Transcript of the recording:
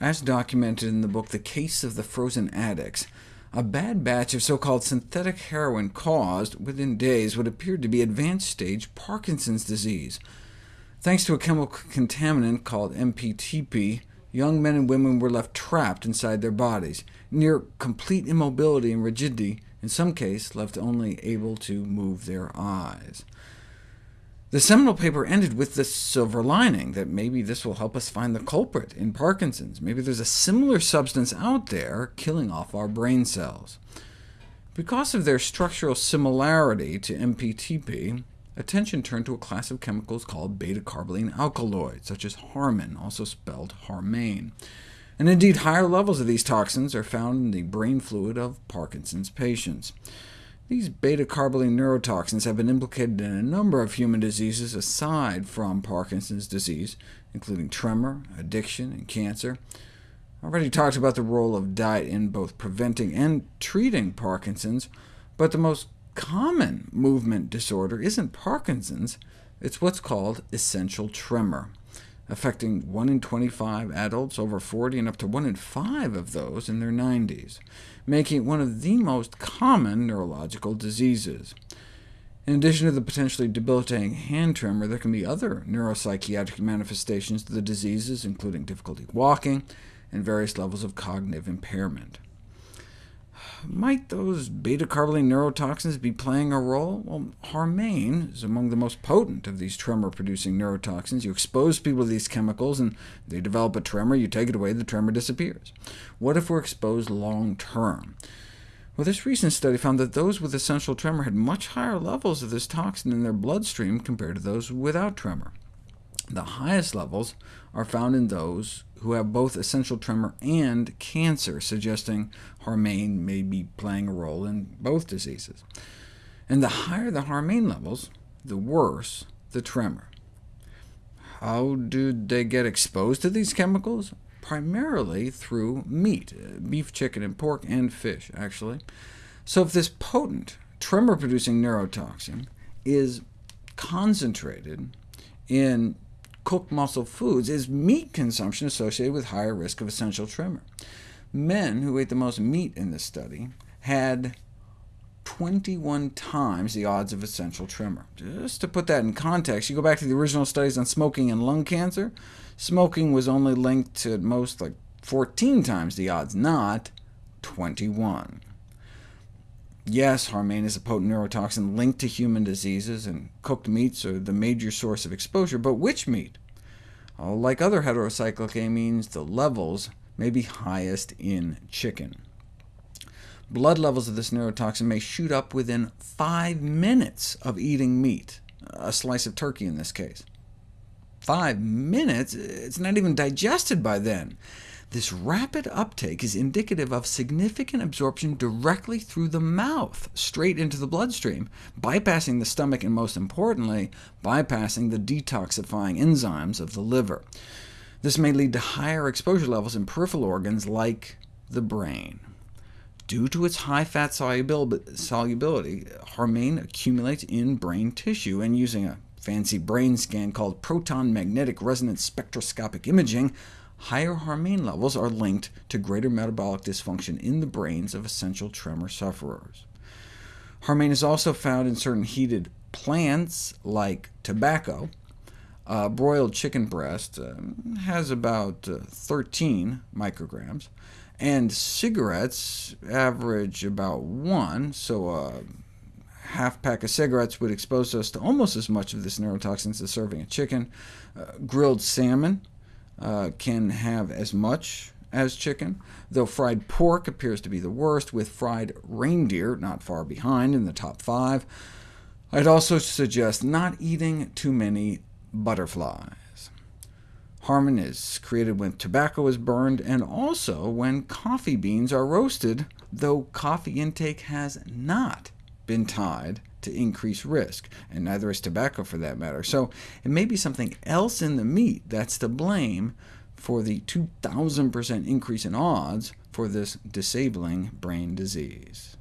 As documented in the book The Case of the Frozen Addicts, a bad batch of so-called synthetic heroin caused, within days, what appeared to be advanced-stage Parkinson's disease. Thanks to a chemical contaminant called MPTP, young men and women were left trapped inside their bodies, near complete immobility and rigidity, in some cases left only able to move their eyes. The seminal paper ended with the silver lining, that maybe this will help us find the culprit in Parkinson's. Maybe there's a similar substance out there killing off our brain cells. Because of their structural similarity to MPTP, attention turned to a class of chemicals called beta-carboline alkaloids, such as Harmine, also spelled Harmane. And indeed, higher levels of these toxins are found in the brain fluid of Parkinson's patients. These beta-carboline neurotoxins have been implicated in a number of human diseases aside from Parkinson's disease, including tremor, addiction, and cancer. I already talked about the role of diet in both preventing and treating Parkinson's, but the most common movement disorder isn't Parkinson's, it's what's called essential tremor, affecting 1 in 25 adults over 40 and up to 1 in 5 of those in their 90s, making it one of the most common neurological diseases. In addition to the potentially debilitating hand tremor, there can be other neuropsychiatric manifestations of the diseases, including difficulty walking and various levels of cognitive impairment. Might those beta-carboline neurotoxins be playing a role? Well, Harmane is among the most potent of these tremor-producing neurotoxins. You expose people to these chemicals, and they develop a tremor. You take it away, the tremor disappears. What if we're exposed long-term? Well, this recent study found that those with essential tremor had much higher levels of this toxin in their bloodstream compared to those without tremor. The highest levels are found in those who have both essential tremor and cancer, suggesting Harmane may be playing a role in both diseases. And the higher the Harmane levels, the worse the tremor. How do they get exposed to these chemicals? Primarily through meat, beef, chicken, and pork, and fish, actually. So if this potent tremor-producing neurotoxin is concentrated in cooked muscle foods, is meat consumption associated with higher risk of essential tremor. Men who ate the most meat in this study had 21 times the odds of essential tremor. Just to put that in context, you go back to the original studies on smoking and lung cancer, smoking was only linked to at most like 14 times the odds, not 21. Yes, Harmane is a potent neurotoxin linked to human diseases, and cooked meats are the major source of exposure, but which meat? Like other heterocyclic amines, the levels may be highest in chicken. Blood levels of this neurotoxin may shoot up within five minutes of eating meat, a slice of turkey in this case. Five minutes? It's not even digested by then. This rapid uptake is indicative of significant absorption directly through the mouth, straight into the bloodstream, bypassing the stomach and, most importantly, bypassing the detoxifying enzymes of the liver. This may lead to higher exposure levels in peripheral organs like the brain. Due to its high fat solubility, harmine accumulates in brain tissue, and using a fancy brain scan called proton magnetic resonance spectroscopic imaging, higher harmine levels are linked to greater metabolic dysfunction in the brains of essential tremor sufferers. Harmane is also found in certain heated plants, like tobacco. Uh, broiled chicken breast uh, has about uh, 13 micrograms, and cigarettes average about 1, so a half pack of cigarettes would expose us to almost as much of this neurotoxin as serving a chicken. Uh, grilled salmon uh, can have as much as chicken, though fried pork appears to be the worst, with fried reindeer not far behind in the top five. I'd also suggest not eating too many butterflies. Harmine is created when tobacco is burned, and also when coffee beans are roasted, though coffee intake has not been tied to increase risk, and neither is tobacco for that matter. So it may be something else in the meat that's to blame for the 2,000% increase in odds for this disabling brain disease.